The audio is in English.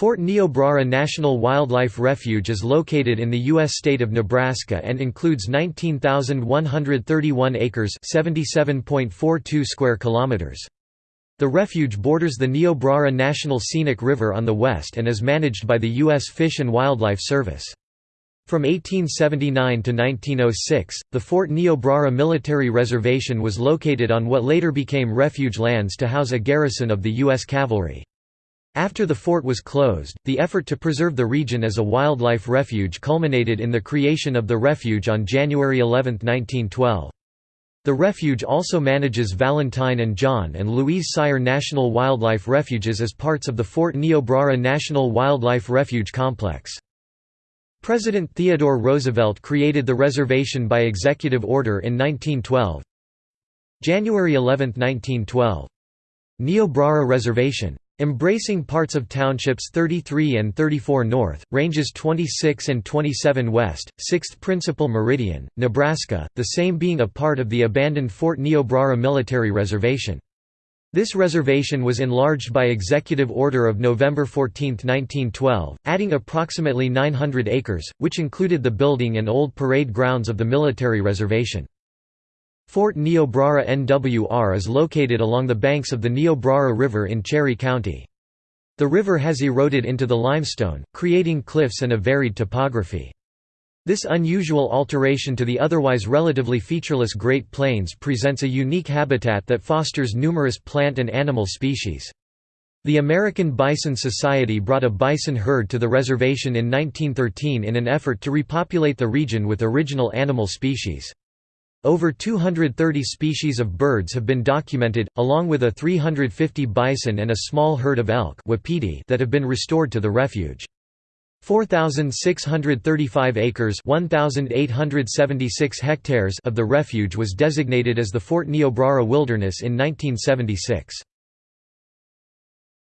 Fort Niobrara National Wildlife Refuge is located in the U.S. state of Nebraska and includes 19,131 acres square kilometers. The refuge borders the Niobrara National Scenic River on the west and is managed by the U.S. Fish and Wildlife Service. From 1879 to 1906, the Fort Niobrara Military Reservation was located on what later became refuge lands to house a garrison of the U.S. Cavalry. After the fort was closed, the effort to preserve the region as a wildlife refuge culminated in the creation of the refuge on January 11, 1912. The refuge also manages Valentine and John and Louise Seier National Wildlife Refuges as parts of the Fort Niobrara National Wildlife Refuge Complex. President Theodore Roosevelt created the reservation by executive order in 1912. January 11, 1912. Niobrara Reservation Embracing parts of townships 33 and 34 north, ranges 26 and 27 west, 6th principal meridian, Nebraska, the same being a part of the abandoned Fort Niobrara Military Reservation. This reservation was enlarged by executive order of November 14, 1912, adding approximately 900 acres, which included the building and old parade grounds of the military reservation. Fort Niobrara NWR is located along the banks of the Niobrara River in Cherry County. The river has eroded into the limestone, creating cliffs and a varied topography. This unusual alteration to the otherwise relatively featureless Great Plains presents a unique habitat that fosters numerous plant and animal species. The American Bison Society brought a bison herd to the reservation in 1913 in an effort to repopulate the region with original animal species. Over 230 species of birds have been documented, along with a 350 bison and a small herd of elk that have been restored to the refuge. 4,635 acres 1,876 hectares of the refuge was designated as the Fort Niobrara Wilderness in 1976.